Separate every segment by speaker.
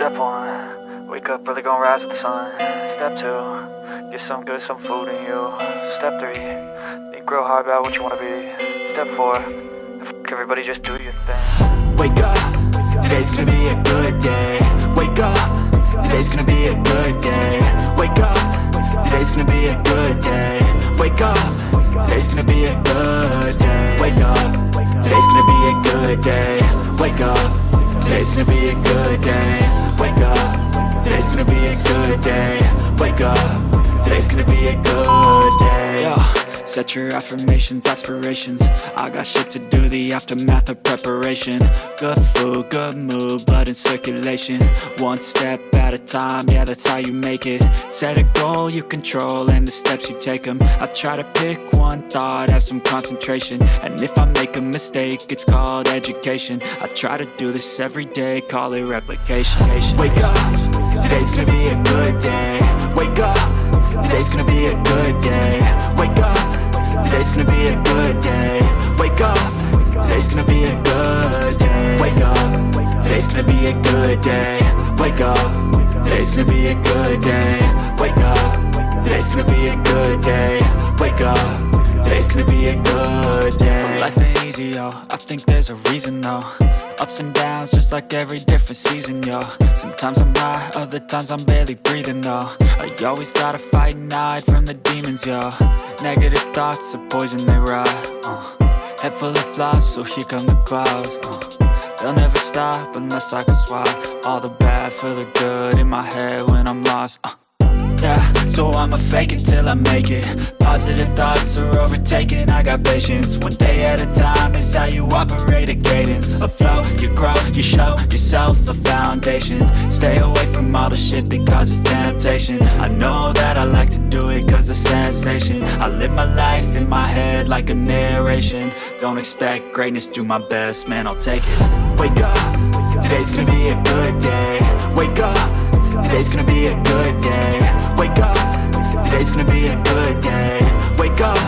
Speaker 1: Step one, wake up early, gonna rise with the sun. Step two, get some good, some food in you. Step three, think real hard about what you wanna be. Step four, f- everybody just do your thing.
Speaker 2: Wake up, today's gonna be a good day. Wake up, today's gonna be a good day. Wake up, today's gonna be a good day. Wake up, today's gonna be a good day. Wake up, today's gonna be a good day. Wake up, today's gonna be a good day Wake up, today's gonna be a good day. Wake up, today's gonna be a good day. Yo. Set your affirmations, aspirations. I got shit to do, the aftermath of preparation. Good food, good mood, blood in circulation. One step at a time, yeah that's how you make it. Set a goal you control and the steps you take them I try to pick one thought, have some concentration. And if I make a mistake, it's called education. I try to do this every day, call it replication. Wake up, today's gonna be a good day. Wake up, today's gonna be a good day day. Wake up, today's gonna be a good day. Wake up, today's gonna be a good day. Wake up, today's gonna be a good day. So life ain't easy, yo, I think there's a reason though. Ups and downs, just like every different season, yo. Sometimes I'm high, other times I'm barely breathing, though. I always gotta fight and hide from the demons, yo. Negative thoughts are poison, they rot, uh. Head full of flies, so here come the clouds, uh. They'll never stop unless I can swap All the bad for the good in my head when I'm lost, uh. Yeah, so I'ma fake it till I make it. Positive thoughts are overtaken, I got patience. One day at a time is how you operate a cadence. A flow, you grow, you show yourself a foundation. Stay away from all the shit that causes temptation. I know that I like to do it cause it's sensation. I live my life in my head like a narration. Don't expect greatness, do my best, man, I'll take it. Wake up, today's gonna be a good day. Wake up Today's gonna be a good day. Wake up. Today's gonna be a good day. Wake up.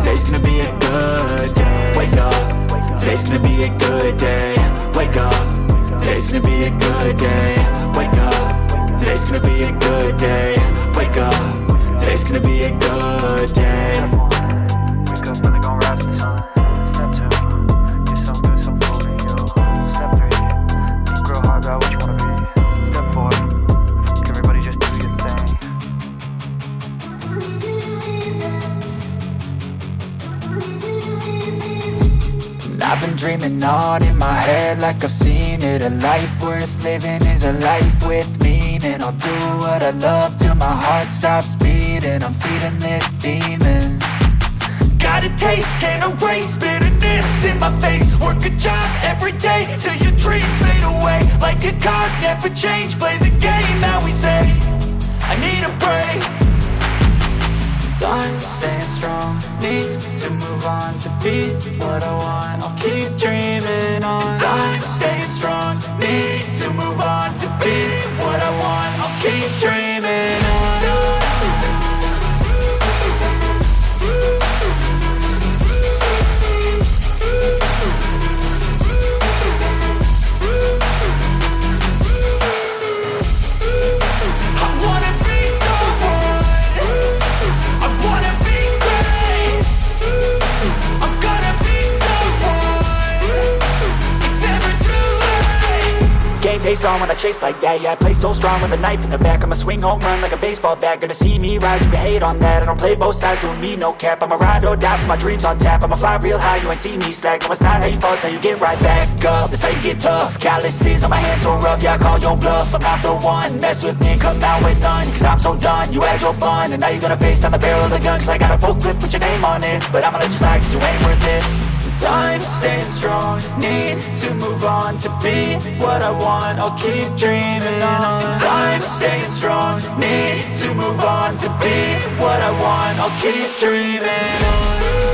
Speaker 2: Today's gonna be a good day. Wake up. Today's gonna be a good day. Wake up. Today's gonna be a good day. Wake up. Today's gonna be a good day. Wake up. Today's gonna be a good day I've been dreaming on in my head like I've seen it. A life worth living is a life with meaning. I'll do what I love till my heart stops beating. I'm feeding this demon. Got a taste, can't erase bitterness in my face. Work a job every day till your dreams fade away. Like a card, never change, play the game that we say on to be what I want. I'll keep dreaming on. Time staying strong, need to move on to be what I want. I'll keep dreaming face on when I chase like that Yeah, I play so strong with a knife in the back. I'ma swing home run like a baseball bat. Gonna see me rise, you hate on that. I don't play both sides, doing me no cap. I'ma ride or die for my dreams on tap. I'ma fly real high, you ain't see me slack. No, it's not how you fall, it's how you get right back up. That's how you get tough. Calluses on my hands so rough Yeah, I call your bluff. I'm not the one. Mess with me come out with none. Cause I'm so done You had your fun. And now you're gonna face down the barrel of the gun Cause I got a full clip put your name on it. But I'ma let you slide cause you ain't worth it Time staying strong. Need to move on to be what I want. I'll keep dreaming on. Time staying strong. Need to move on to be what I want. I'll keep dreaming on